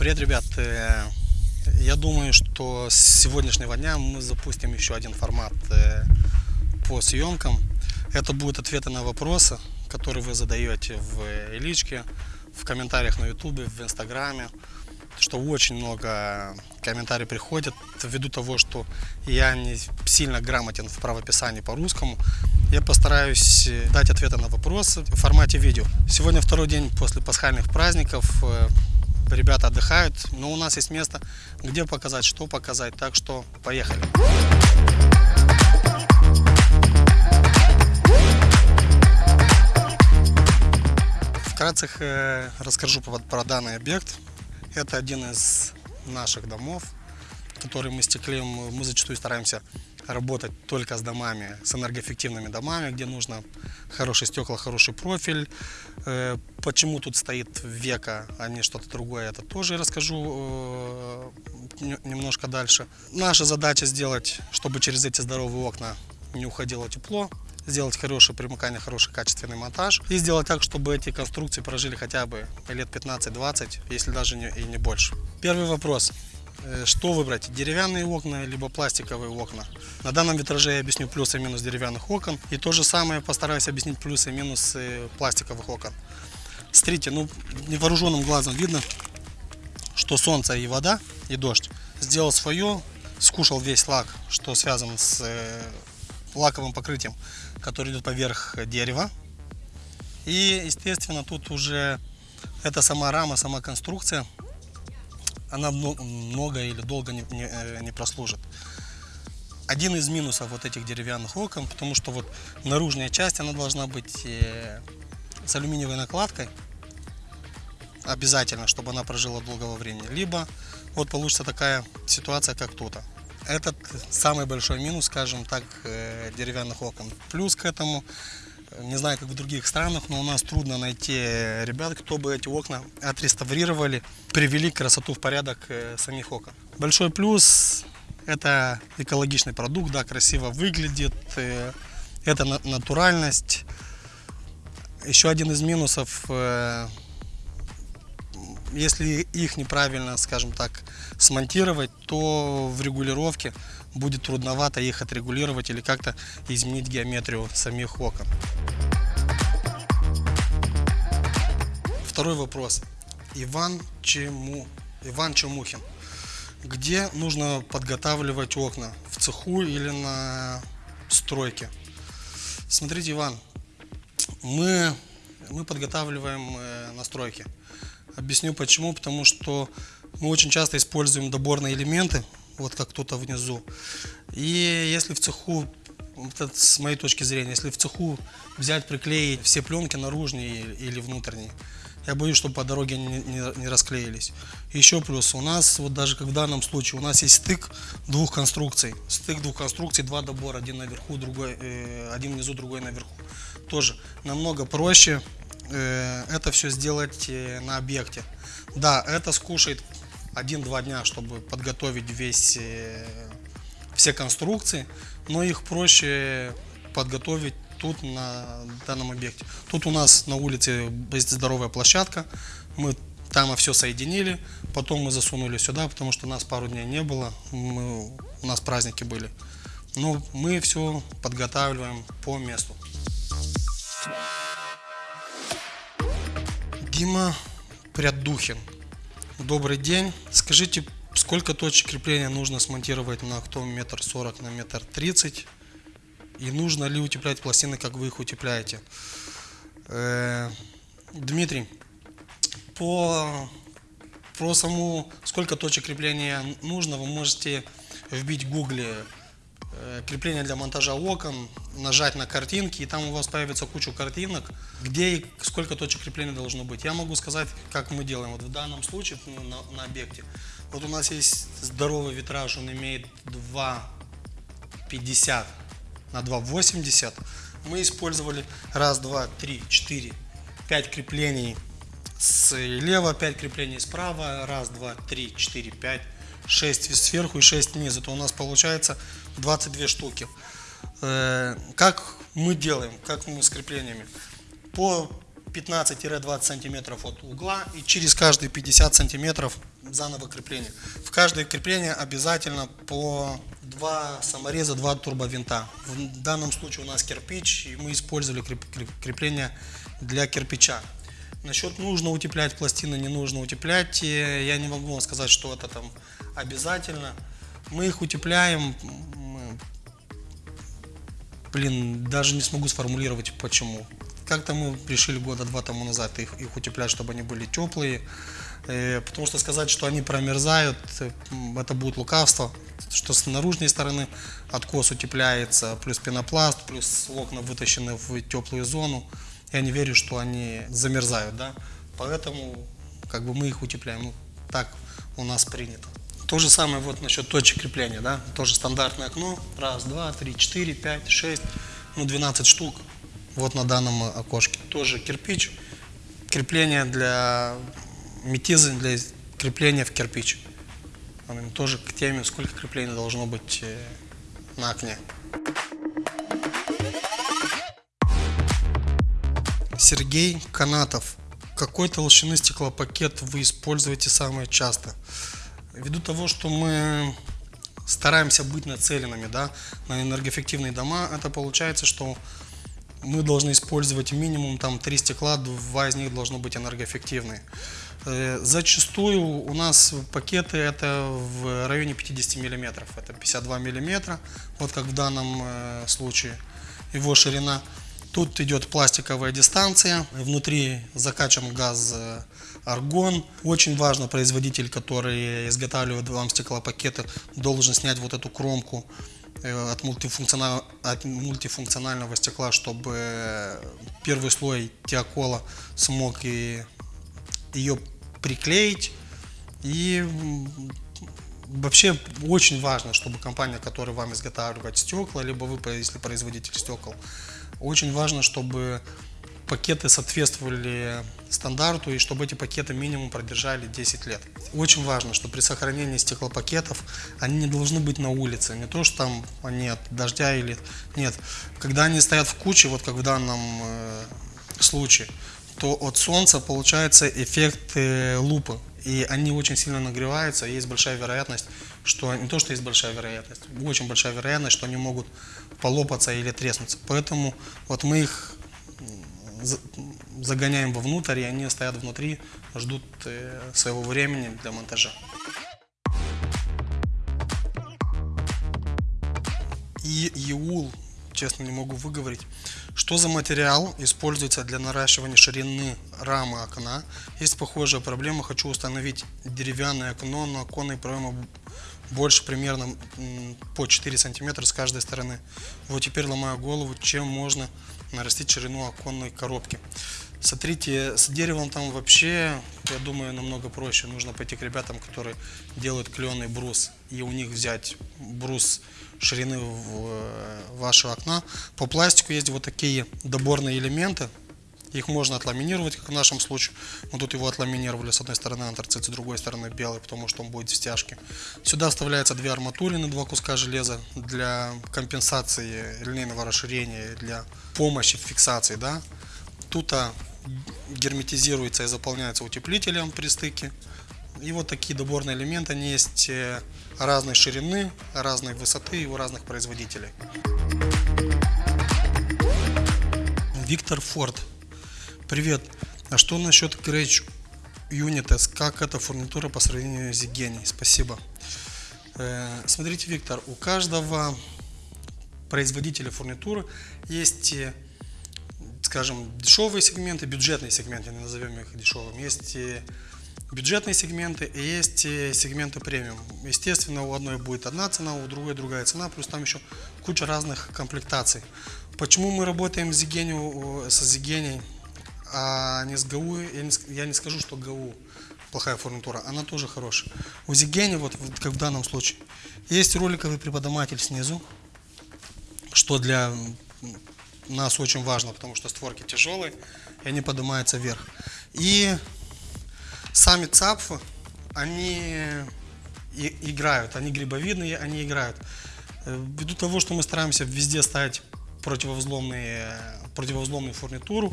Привет, ребят! Э, я думаю, что с сегодняшнего дня мы запустим еще один формат э, по съемкам. Это будут ответы на вопросы, которые вы задаете в личке, в комментариях на ютубе, в инстаграме. Что очень много комментариев приходят ввиду того, что я не сильно грамотен в правописании по-русскому. Я постараюсь дать ответы на вопросы в формате видео. Сегодня второй день после пасхальных праздников. Ребята отдыхают, но у нас есть место, где показать, что показать. Так что поехали. Вкратце э, расскажу про данный объект. Это один из наших домов, который мы стеклим. Мы зачастую стараемся работать только с домами, с энергоэффективными домами, где нужно хорошие стекла, хороший профиль. Э, почему тут стоит века, а не что-то другое, это тоже расскажу э, немножко дальше. Наша задача сделать, чтобы через эти здоровые окна не уходило тепло, сделать хорошее примыкание, хороший качественный монтаж и сделать так, чтобы эти конструкции прожили хотя бы лет 15-20, если даже и не больше. Первый вопрос. Э, что выбрать, деревянные окна, либо пластиковые окна. На данном витраже я объясню плюсы и минус деревянных окон. И то же самое постараюсь объяснить плюсы и минусы пластиковых окон. Смотрите, ну невооруженным глазом видно, что солнце и вода, и дождь сделал свое, скушал весь лак, что связан с э, лаковым покрытием, который идет поверх дерева. И, естественно, тут уже эта сама рама, сама конструкция она много или долго не, не, э, не прослужит. Один из минусов вот этих деревянных окон, потому что вот наружная часть, она должна быть э, с алюминиевой накладкой, обязательно, чтобы она прожила долгого времени. Либо вот получится такая ситуация, как тут. Этот самый большой минус, скажем так, э, деревянных окон. Плюс к этому не знаю, как в других странах, но у нас трудно найти ребят, кто бы эти окна отреставрировали, привели красоту в порядок э, самих окон. Большой плюс – это экологичный продукт, да, красиво выглядит, э, это натуральность. Еще один из минусов э, если их неправильно, скажем так, смонтировать, то в регулировке будет трудновато их отрегулировать или как-то изменить геометрию самих окон. Второй вопрос. Иван, Чему... Иван Чемухин. Где нужно подготавливать окна? В цеху или на стройке? Смотрите, Иван, мы, мы подготавливаем э, настройки. Объясню почему. Потому что мы очень часто используем доборные элементы, вот как кто-то внизу. И если в цеху, это с моей точки зрения, если в цеху взять, приклеить все пленки наружные или внутренние, я боюсь, чтобы по дороге не, не, не расклеились. Еще плюс, у нас, вот даже как в данном случае, у нас есть стык двух конструкций. Стык двух конструкций, два добора, один наверху, другой, э, один внизу, другой наверху. Тоже намного проще это все сделать э, на объекте. Да, это скушает 1-2 дня, чтобы подготовить весь, э, все конструкции, но их проще подготовить тут на данном объекте. Тут у нас на улице есть здоровая площадка, мы там все соединили, потом мы засунули сюда, потому что нас пару дней не было, мы, у нас праздники были. Но мы все подготавливаем по месту. Дима Прядухин. Добрый день. Скажите, сколько точек крепления нужно смонтировать на актом метр сорок на метр тридцать? И нужно ли утеплять пластины, как вы их утепляете? Э, Дмитрий, по, по саму, сколько точек крепления нужно, вы можете вбить в гугле крепление для монтажа окон, нажать на картинки, и там у вас появится куча картинок, где и сколько точек крепления должно быть. Я могу сказать, как мы делаем. Вот в данном случае ну, на, на объекте. Вот у нас есть здоровый витраж, он имеет 2,50 на 2,80. Мы использовали раз, два, три, четыре, пять креплений слева, пять креплений справа, раз, два, три, четыре, пять 6 сверху и 6 снизу, то у нас получается 22 штуки. Э, как мы делаем, как мы с креплениями? По 15-20 сантиметров от угла и через каждые 50 сантиметров заново крепление. В каждое крепление обязательно по два самореза, два турбовинта. В данном случае у нас кирпич, и мы использовали крепление для кирпича. Насчет нужно утеплять пластины, не нужно утеплять, я не могу вам сказать, что это там обязательно. Мы их утепляем, блин, даже не смогу сформулировать почему. Как-то мы решили года два тому назад их, их утеплять, чтобы они были теплые. Э, потому что сказать, что они промерзают, э, это будет лукавство. Что с наружной стороны откос утепляется, плюс пенопласт, плюс окна вытащены в теплую зону. Я не верю, что они замерзают, да. Поэтому как бы мы их утепляем. Ну, так у нас принято. То же самое вот насчет точек крепления, да. Тоже стандартное окно. Раз, два, три, четыре, пять, шесть, ну 12 штук. Вот на данном окошке. Тоже кирпич. Крепление для метизы, для крепления в кирпич. Тоже к теме, сколько креплений должно быть э, на окне. Сергей Канатов. Какой толщины стеклопакет вы используете самое часто? Ввиду того, что мы стараемся быть нацеленными да, на энергоэффективные дома, это получается, что мы должны использовать минимум там три стекла, два из них должно быть энергоэффективные. Э, зачастую у нас пакеты это в районе 50 миллиметров, это 52 миллиметра, вот как в данном э, случае его ширина. Тут идет пластиковая дистанция, внутри закачан газ э, аргон. Очень важно, производитель, который изготавливает вам стеклопакеты, должен снять вот эту кромку Э, от, мультифункционал, от мультифункционального стекла, чтобы первый слой теокола смог и ее приклеить. И вообще очень важно, чтобы компания, которая вам изготавливает стекла, либо вы, если производитель стекол, очень важно, чтобы пакеты соответствовали стандарту и чтобы эти пакеты минимум продержали 10 лет. Очень важно, что при сохранении стеклопакетов они не должны быть на улице. Не то, что там они от дождя или... Нет. Когда они стоят в куче, вот как в данном э, случае, то от солнца получается эффект э, лупы. И они очень сильно нагреваются, и есть большая вероятность, что не то, что есть большая вероятность, очень большая вероятность, что они могут полопаться или треснуться. Поэтому вот мы их загоняем вовнутрь, и они стоят внутри, ждут э, своего времени для монтажа. И Иул, честно не могу выговорить. Что за материал используется для наращивания ширины рамы окна? Есть похожая проблема. Хочу установить деревянное окно, но оконный проем больше примерно по 4 сантиметра с каждой стороны. Вот теперь ломаю голову, чем можно нарастить ширину оконной коробки. Смотрите, с деревом там вообще, я думаю, намного проще. Нужно пойти к ребятам, которые делают кленый брус, и у них взять брус ширины в вашего окна. По пластику есть вот такие доборные элементы. Их можно отламинировать, как в нашем случае. Мы тут его отламинировали с одной стороны антрацит, с другой стороны белый, потому что он будет в стяжке. Сюда вставляются две арматурины, два куска железа для компенсации линейного расширения, для помощи в фиксации. Да? Тут герметизируется и заполняется утеплителем при стыке. И вот такие доборные элементы, они есть э, разной ширины, разной высоты и у разных производителей. Виктор Форд. Привет. А что насчет Gretsch Unites? Как эта фурнитура по сравнению с Zigeni? Спасибо. Э, смотрите, Виктор, у каждого производителя фурнитуры есть э, скажем, дешевые сегменты, бюджетные сегменты, назовем их дешевыми. Есть бюджетные сегменты и есть сегменты премиум. Естественно, у одной будет одна цена, у другой другая цена, плюс там еще куча разных комплектаций. Почему мы работаем с Zigeni, со Zigeni, а не с ГАУ? Я не, я не скажу, что ГАУ плохая фурнитура, она тоже хорошая. У Zigeni, вот как в данном случае, есть роликовый преподаватель снизу, что для нас очень важно, потому что створки тяжелые, и они поднимаются вверх. И сами цапфы, они играют, они грибовидные, они играют. Э, ввиду того, что мы стараемся везде ставить противовзломные, противовзломную фурнитуру.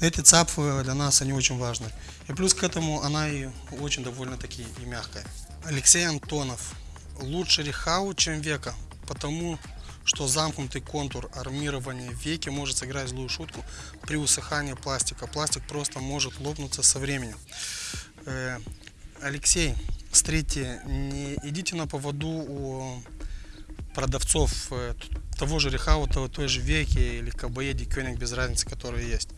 Эти цапы для нас они очень важны. И плюс к этому она и очень довольно-таки и мягкая. Алексей Антонов. Лучше Рехау, чем Века, потому что замкнутый контур армирования веки может сыграть злую шутку при усыхании пластика. Пластик просто может лопнуться со временем. Э, Алексей, смотрите, не идите на поводу у продавцов э, того же Рехаута, той же Веки или Кабаеди, Кёниг, без разницы, которые есть.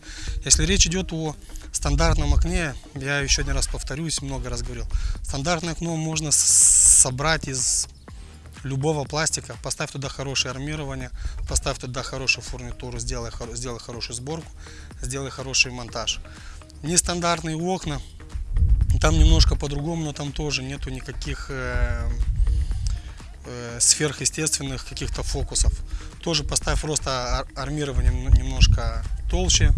Если речь идет о стандартном окне, я еще один раз повторюсь, много раз говорил, стандартное окно можно собрать из любого пластика, поставь туда хорошее армирование, поставь туда хорошую фурнитуру, сделай, сделай хорошую сборку, сделай хороший монтаж. Нестандартные окна, там немножко по-другому, но там тоже нету никаких э, э, сверхъестественных каких-то фокусов. Тоже поставь просто армирование немножко толще,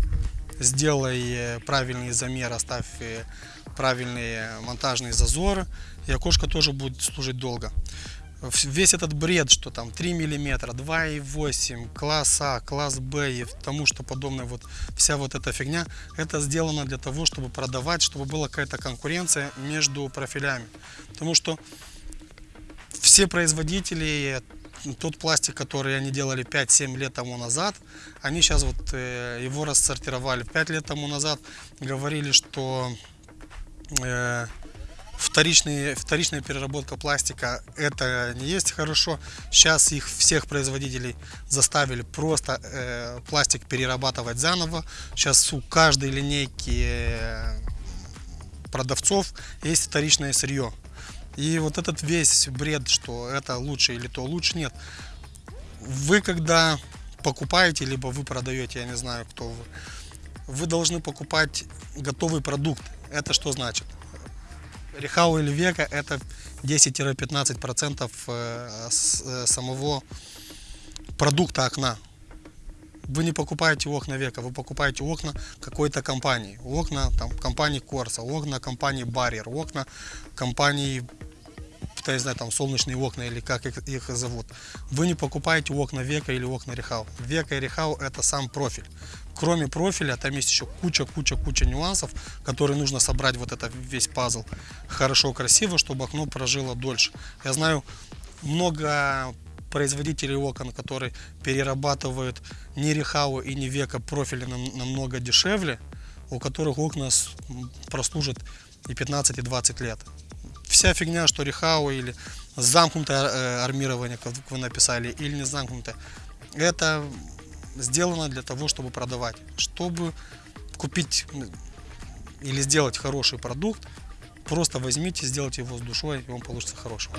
сделай э, правильный замер, оставь э, правильные монтажные зазоры, и окошко тоже будет служить долго весь этот бред, что там 3 миллиметра, 2,8, класс А, класс Б и тому, что подобное, вот вся вот эта фигня, это сделано для того, чтобы продавать, чтобы была какая-то конкуренция между профилями. Потому что все производители, тот пластик, который они делали 5-7 лет тому назад, они сейчас вот э, его рассортировали. 5 лет тому назад говорили, что э, вторичные, вторичная переработка пластика это не есть хорошо. Сейчас их всех производителей заставили просто э, пластик перерабатывать заново. Сейчас у каждой линейки продавцов есть вторичное сырье. И вот этот весь бред, что это лучше или то лучше, нет. Вы когда покупаете, либо вы продаете, я не знаю, кто вы, вы должны покупать готовый продукт. Это что значит? Рехау или Века это 10-15% э, э, самого продукта окна. Вы не покупаете окна Века, вы покупаете окна какой-то компании. Окна там, компании Корса, окна компании Барьер, окна компании я не знаю, там солнечные окна или как их, их зовут. Вы не покупаете окна Века или окна Рехау. Века и Рехау это сам профиль кроме профиля, там есть еще куча-куча-куча нюансов, которые нужно собрать вот это весь пазл хорошо, красиво, чтобы окно прожило дольше. Я знаю много производителей окон, которые перерабатывают не Рехау и не Века профили намного дешевле, у которых окна прослужат и 15, и 20 лет. Вся фигня, что Рехау или замкнутое э, армирование, как вы написали, или не замкнутое, это сделано для того, чтобы продавать. Чтобы купить или сделать хороший продукт, Просто возьмите, сделайте его с душой, и он получится хорошим.